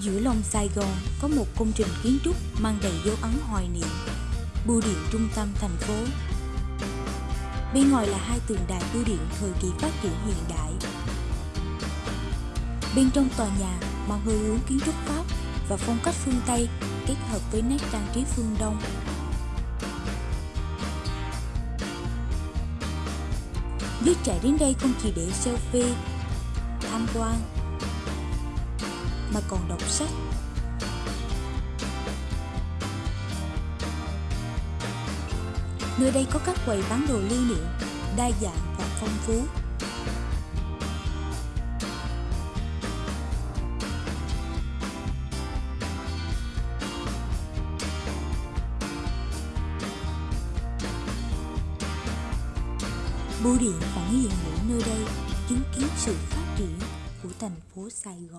Giữa lòng Sài Gòn có một công trình kiến trúc mang đầy dấu ấn hoài niệm, bưu điện trung tâm thành phố. Bên ngoài là hai tường đài bưu điện thời kỳ phát triển hiện đại. Bên trong tòa nhà mang hơi hướng kiến trúc Pháp và phong cách phương Tây kết hợp với nét trang trí phương Đông. Giới trẻ đến đây không chỉ để selfie, tham quan mà còn đọc sách. Nơi đây có các quầy bán đồ lưu niệm, đa dạng và phong phú. Bưu điện vẫn hiện hữu nơi đây chứng kiến sự phát triển của thành phố Sài Gòn.